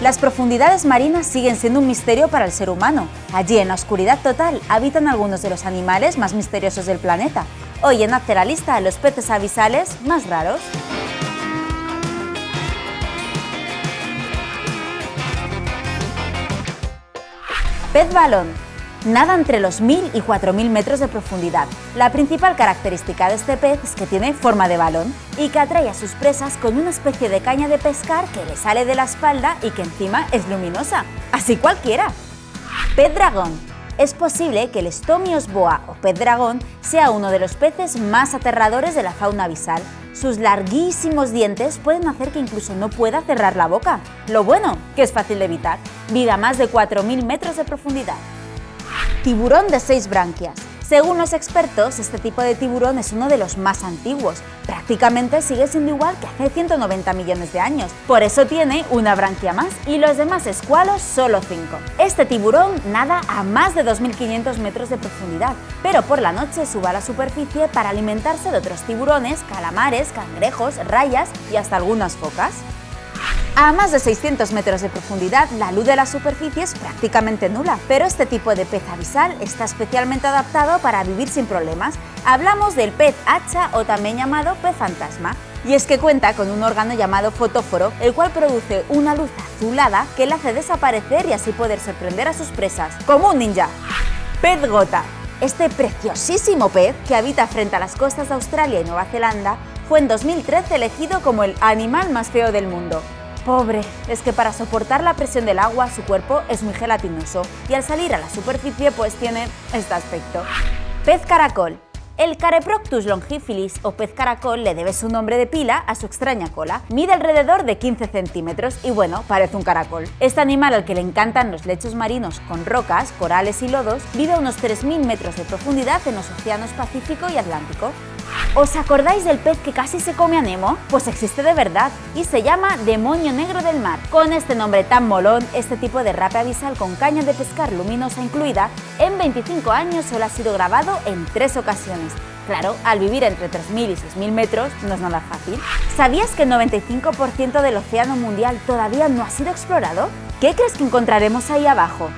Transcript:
Las profundidades marinas siguen siendo un misterio para el ser humano. Allí, en la oscuridad total, habitan algunos de los animales más misteriosos del planeta. Hoy en Hazte la lista los peces abisales más raros. Pez balón. Nada entre los 1000 y 4000 metros de profundidad. La principal característica de este pez es que tiene forma de balón y que atrae a sus presas con una especie de caña de pescar que le sale de la espalda y que encima es luminosa. Así cualquiera. Pez dragón. Es posible que el Stomios boa o pez dragón sea uno de los peces más aterradores de la fauna abisal. Sus larguísimos dientes pueden hacer que incluso no pueda cerrar la boca. Lo bueno, que es fácil de evitar. Vive a más de 4.000 metros de profundidad. Tiburón de seis branquias. Según los expertos, este tipo de tiburón es uno de los más antiguos. Prácticamente sigue siendo igual que hace 190 millones de años. Por eso tiene una branquia más y los demás escualos solo 5. Este tiburón nada a más de 2.500 metros de profundidad, pero por la noche sube a la superficie para alimentarse de otros tiburones, calamares, cangrejos, rayas y hasta algunas focas. A más de 600 metros de profundidad, la luz de la superficie es prácticamente nula, pero este tipo de pez abisal está especialmente adaptado para vivir sin problemas. Hablamos del pez hacha o también llamado pez fantasma. Y es que cuenta con un órgano llamado fotóforo, el cual produce una luz azulada que le hace desaparecer y así poder sorprender a sus presas, como un ninja. Pez gota. Este preciosísimo pez, que habita frente a las costas de Australia y Nueva Zelanda, fue en 2013 elegido como el animal más feo del mundo. Pobre, es que para soportar la presión del agua su cuerpo es muy gelatinoso y al salir a la superficie pues tiene este aspecto. Pez caracol. El Careproctus longiphilis o pez caracol le debe su nombre de pila a su extraña cola. Mide alrededor de 15 centímetros y bueno, parece un caracol. Este animal al que le encantan los lechos marinos con rocas, corales y lodos, vive a unos 3.000 metros de profundidad en los océanos Pacífico y Atlántico. ¿Os acordáis del pez que casi se come a Nemo? Pues existe de verdad y se llama demonio negro del mar. Con este nombre tan molón, este tipo de rape abisal con caña de pescar luminosa incluida, en 25 años solo ha sido grabado en tres ocasiones. Claro, al vivir entre 3.000 y 6.000 metros no es nada fácil. ¿Sabías que el 95% del océano mundial todavía no ha sido explorado? ¿Qué crees que encontraremos ahí abajo?